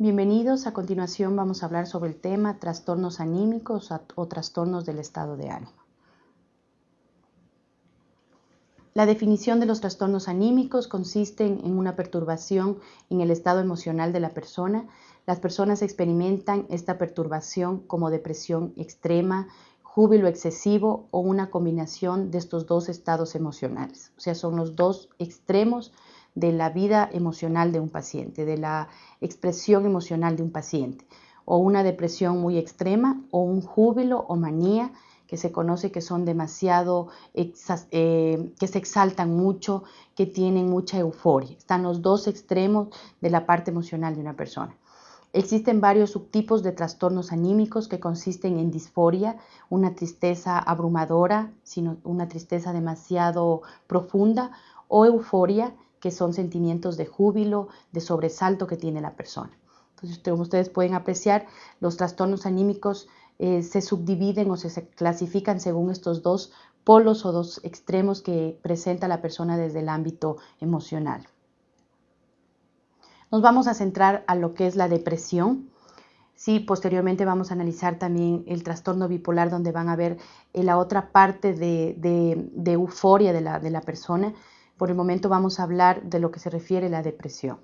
Bienvenidos, a continuación vamos a hablar sobre el tema trastornos anímicos o trastornos del estado de ánimo. La definición de los trastornos anímicos consiste en una perturbación en el estado emocional de la persona. Las personas experimentan esta perturbación como depresión extrema, júbilo excesivo o una combinación de estos dos estados emocionales. O sea, son los dos extremos de la vida emocional de un paciente, de la expresión emocional de un paciente, o una depresión muy extrema, o un júbilo o manía que se conoce que son demasiado, eh, que se exaltan mucho, que tienen mucha euforia. Están los dos extremos de la parte emocional de una persona. Existen varios subtipos de trastornos anímicos que consisten en disforia, una tristeza abrumadora, sino una tristeza demasiado profunda, o euforia, que son sentimientos de júbilo, de sobresalto que tiene la persona. Entonces, como ustedes pueden apreciar, los trastornos anímicos eh, se subdividen o se, clasifican según estos dos polos o dos extremos que presenta la persona desde el ámbito emocional. Nos vamos a centrar a lo que es la depresión. Sí, posteriormente vamos a analizar también el trastorno bipolar, donde van a ver eh, la otra parte de, euforia de la, de la persona por el momento vamos a hablar de lo que se refiere a la depresión.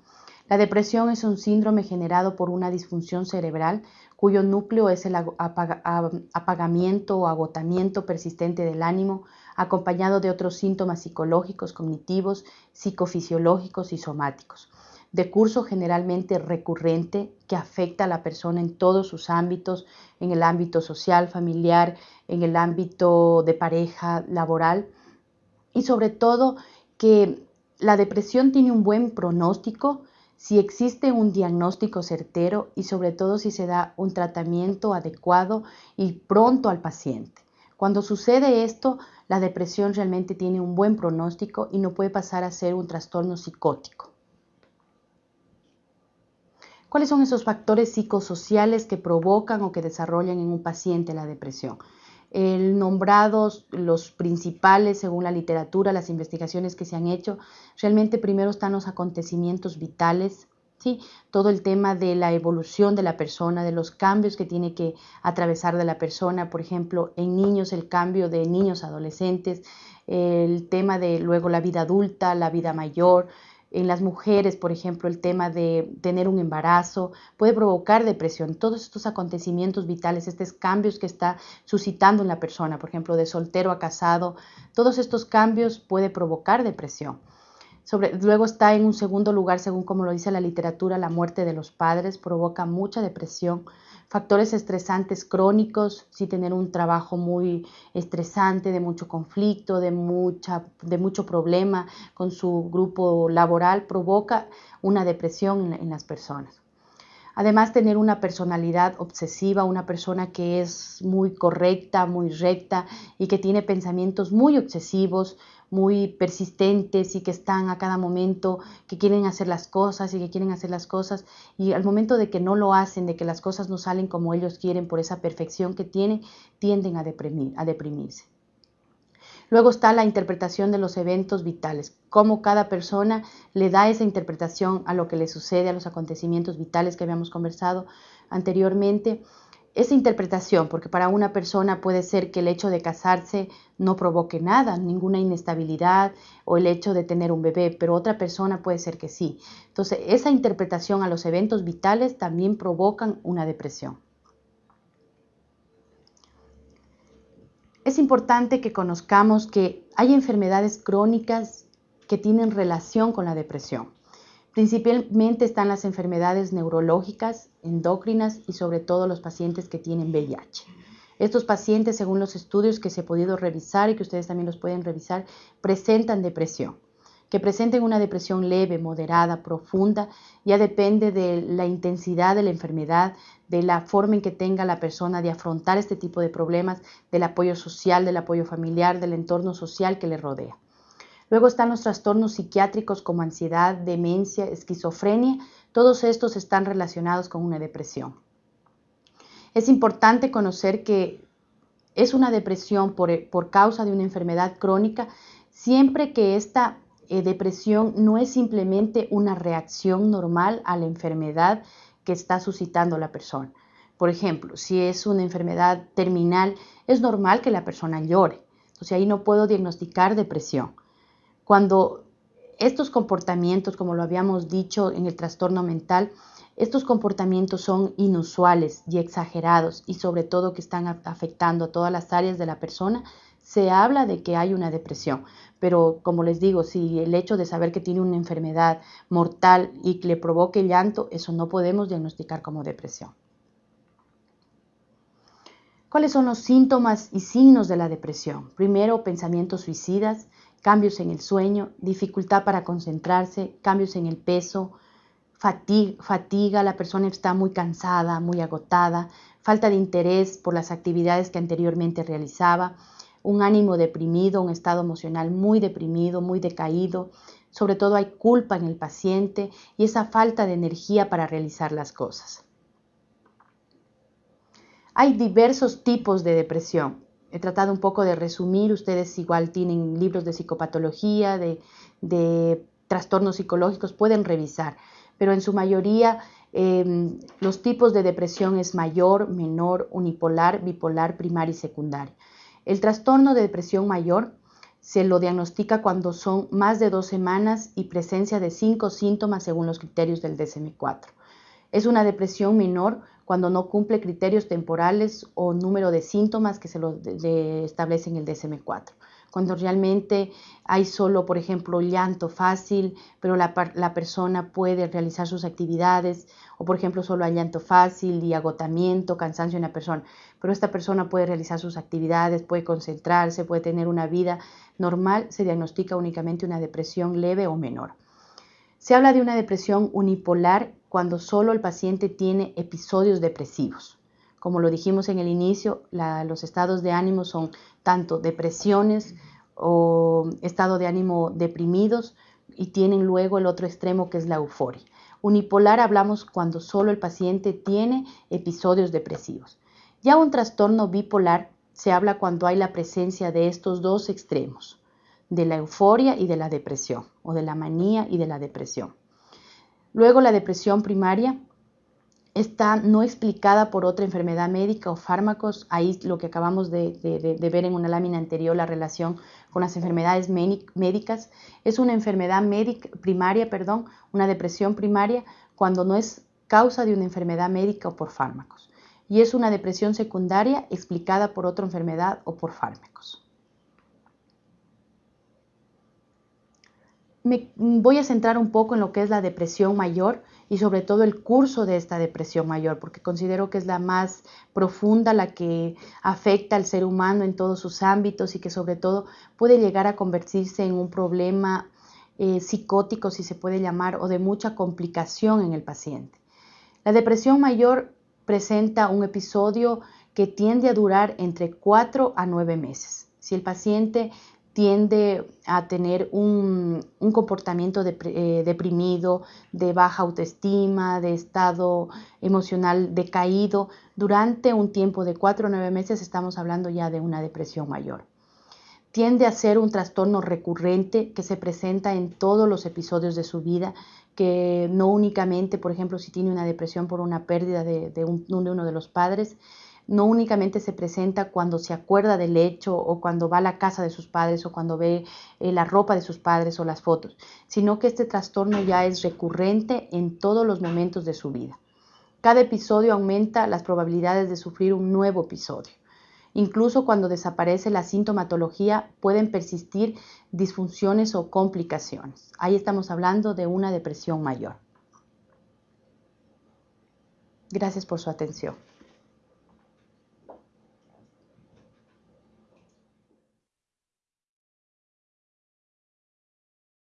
La depresión es un síndrome generado por una disfunción cerebral cuyo núcleo es el apagamiento o agotamiento persistente del ánimo, acompañado de otros síntomas psicológicos, cognitivos, psicofisiológicos y somáticos, de curso generalmente recurrente que afecta a la persona en todos sus ámbitos, en el ámbito social, familiar, en el ámbito de pareja, laboral y sobre todo que la depresión tiene un buen pronóstico si existe un diagnóstico certero y sobre todo si se da un tratamiento adecuado y pronto al paciente. Cuando sucede esto, la depresión realmente tiene un buen pronóstico y no puede pasar a ser un trastorno psicótico. ¿Cuáles son esos factores psicosociales que provocan o que desarrollan en un paciente la depresión? El nombrados los principales según la literatura, las investigaciones que se han hecho. Realmente primero están los acontecimientos vitales, ¿sí? todo el tema de la evolución de la persona, de los cambios que tiene que atravesar de la persona, por ejemplo, en niños el cambio de niños adolescentes, el tema de luego la vida adulta, la vida mayor, en las mujeres, por ejemplo, el tema de tener un embarazo puede provocar depresión. Todos estos acontecimientos vitales, estos cambios que está suscitando en la persona, por ejemplo, de soltero a casado, todos estos cambios puede provocar depresión. Luego está en un segundo lugar, según como lo dice la literatura, la muerte de los padres provoca mucha depresión factores estresantes crónicos, si tener un trabajo muy estresante, de mucho conflicto, de, mucha, de mucho problema con su grupo laboral, provoca una depresión en, en las personas. Además, tener una personalidad obsesiva, una persona que es muy correcta, muy recta y que tiene pensamientos muy obsesivos, muy persistentes y que están a cada momento, que quieren hacer las cosas y que quieren hacer las cosas y al momento de que no lo hacen, de que las cosas no salen como ellos quieren por esa perfección que tienen, tienden a, deprimir, a deprimirse. Luego está la interpretación de los eventos vitales, cómo cada persona le da esa interpretación a lo que le sucede, a los acontecimientos vitales que habíamos conversado anteriormente esa interpretación, porque para una persona puede ser que el hecho de casarse no provoque nada, ninguna inestabilidad o el hecho de tener un bebé, pero otra persona puede ser que sí. Entonces, esa interpretación a los eventos vitales también provocan una depresión. Es importante que conozcamos que hay enfermedades crónicas que tienen relación con la depresión. Principalmente están las enfermedades neurológicas, endocrinas y sobre todo los pacientes que tienen VIH. Estos pacientes, según los estudios que se ha podido revisar y que ustedes también los pueden revisar, presentan depresión. Que presenten una depresión leve, moderada, profunda, ya depende de la intensidad de la enfermedad, de la forma en que tenga la persona de afrontar este tipo de problemas, del apoyo social, del apoyo familiar, del entorno social que le rodea. Luego están los trastornos psiquiátricos como ansiedad, demencia, esquizofrenia. Todos estos están relacionados con una depresión. Es importante conocer que es una depresión por, causa de una enfermedad crónica siempre que esta eh, depresión no es simplemente una reacción normal a la enfermedad que está suscitando la persona. Por ejemplo, si es una enfermedad terminal, es normal que la persona llore. Entonces ahí no puedo diagnosticar depresión. Cuando estos comportamientos, como lo habíamos dicho en el trastorno mental, estos comportamientos son inusuales y exagerados y sobre todo que están afectando a todas las áreas de la persona, se habla de que hay una depresión. Pero como les digo, si el hecho de saber que tiene una enfermedad mortal y que le provoque llanto, eso no podemos diagnosticar como depresión. ¿Cuáles son los síntomas y signos de la depresión? Primero, pensamientos suicidas, cambios en el sueño, dificultad para concentrarse, cambios en el peso, fatiga, la persona está muy cansada, muy agotada, falta de interés por las actividades que anteriormente realizaba, un ánimo deprimido, un estado emocional muy deprimido, muy decaído, sobre todo hay culpa en el paciente y esa falta de energía para realizar las cosas. Hay diversos tipos de depresión. He tratado un poco de resumir, ustedes igual tienen libros de psicopatología, de, trastornos psicológicos, pueden revisar, pero en su mayoría em, los tipos de depresión es mayor, menor, unipolar, bipolar, primaria y secundaria. El trastorno de depresión mayor se lo diagnostica cuando son más de dos semanas y presencia de cinco síntomas según los criterios del DSM-4. Es una depresión menor cuando no cumple criterios temporales o número de síntomas que se lo establece en el DSM-4. Cuando realmente hay solo, por ejemplo, llanto fácil, pero la, la, persona puede realizar sus actividades, o por ejemplo, solo hay llanto fácil y agotamiento, cansancio en la persona, pero esta persona puede realizar sus actividades, puede concentrarse, puede tener una vida normal, se diagnostica únicamente una depresión leve o menor. Se habla de una depresión unipolar cuando solo el paciente tiene episodios depresivos. Como lo dijimos en el inicio, los estados de ánimo son tanto depresiones o estado de ánimo deprimidos y tienen luego el otro extremo que es la euforia. Unipolar hablamos cuando solo el paciente tiene episodios depresivos. Ya un trastorno bipolar se habla cuando hay la presencia de estos dos extremos de la euforia y de la depresión, o de la manía y de la depresión. Luego la depresión primaria está no explicada por otra enfermedad médica o fármacos. Ahí lo que acabamos de, ver en una lámina anterior, la relación con las enfermedades médicas, es una enfermedad médica, primaria, perdón, una depresión primaria cuando no es causa de una enfermedad médica o por fármacos. Y es una depresión secundaria explicada por otra enfermedad o por fármacos. Me voy a centrar un poco en lo que es la depresión mayor y sobre todo el curso de esta depresión mayor, porque considero que es la más profunda, la que afecta al ser humano en todos sus ámbitos y que sobre todo puede llegar a convertirse en un problema eh, psicótico, si se puede llamar, o de mucha complicación en el paciente. La depresión mayor presenta un episodio que tiende a durar entre 4 a 9 meses. Si el paciente tiende a tener un, comportamiento eh, deprimido, de baja autoestima, de estado emocional decaído. Durante un tiempo de cuatro o nueve meses estamos hablando ya de una depresión mayor. Tiende a ser un trastorno recurrente que se presenta en todos los episodios de su vida, que no únicamente, por ejemplo, si tiene una depresión por una pérdida de uno de los padres, no únicamente se presenta cuando se acuerda del hecho o cuando va a la casa de sus padres o cuando ve eh, la ropa de sus padres o las fotos, sino que este trastorno ya es recurrente en todos los momentos de su vida. Cada episodio aumenta las probabilidades de sufrir un nuevo episodio. Incluso cuando desaparece la sintomatología pueden persistir disfunciones o complicaciones. Ahí estamos hablando de una depresión mayor. Gracias por su atención.